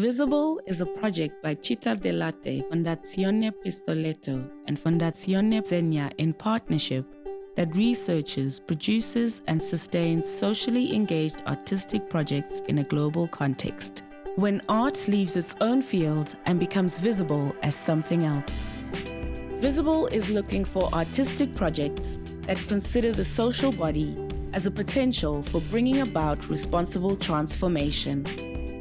Visible is a project by Cittadellarte, Fondazione Pistoletto, and Fondazione Zegna in partnership that researches, produces, and sustains socially engaged artistic projects in a global context. When art leaves its own field and becomes visible as something else. Visible is looking for artistic projects that consider the social body as a potential for bringing about responsible transformation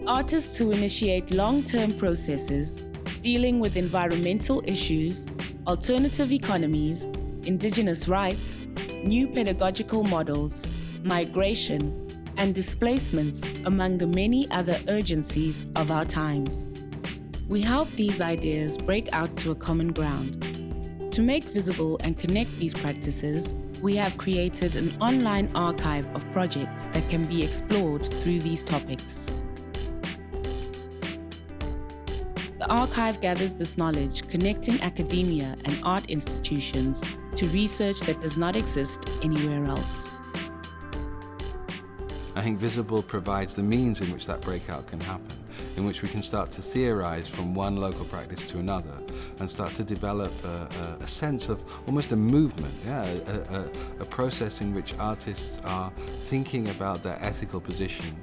artists who initiate long-term processes dealing with environmental issues, alternative economies, indigenous rights, new pedagogical models, migration, and displacements among the many other urgencies of our times. We help these ideas break out to a common ground. To make visible and connect these practices, we have created an online archive of projects that can be explored through these topics. The archive gathers this knowledge, connecting academia and art institutions to research that does not exist anywhere else. I think Visible provides the means in which that breakout can happen, in which we can start to theorize from one local practice to another and start to develop a, a, a sense of almost a movement, yeah, a, a process in which artists are thinking about their ethical position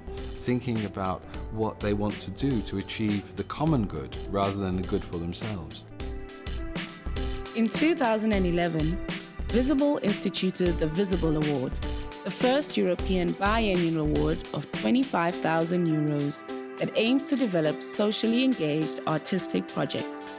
thinking about what they want to do to achieve the common good rather than the good for themselves. In 2011, Visible instituted the Visible Award, the first European biennial award of 25,000 euros that aims to develop socially engaged artistic projects.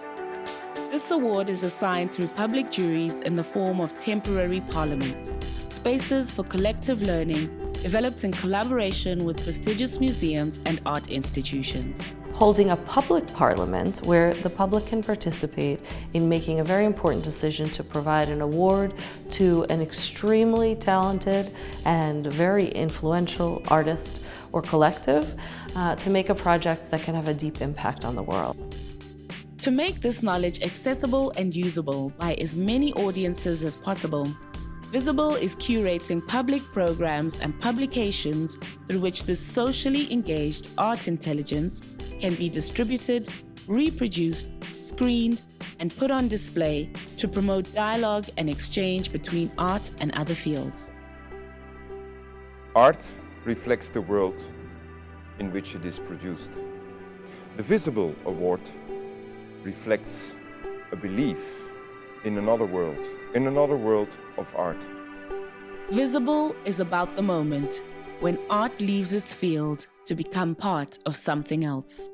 This award is assigned through public juries in the form of temporary parliaments, spaces for collective learning developed in collaboration with prestigious museums and art institutions. Holding a public parliament where the public can participate in making a very important decision to provide an award to an extremely talented and very influential artist or collective uh, to make a project that can have a deep impact on the world. To make this knowledge accessible and usable by as many audiences as possible, Visible is curating public programs and publications through which this socially engaged art intelligence can be distributed, reproduced, screened, and put on display to promote dialogue and exchange between art and other fields. Art reflects the world in which it is produced. The Visible Award reflects a belief in another world, in another world of art. Visible is about the moment when art leaves its field to become part of something else.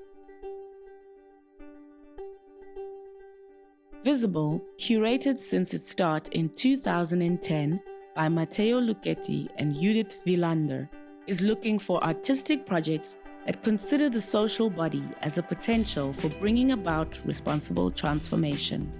Visible, curated since its start in 2010 by Matteo Lucchetti and Judith Wielander, is looking for artistic projects that consider the social body as a potential for bringing about responsible transformation.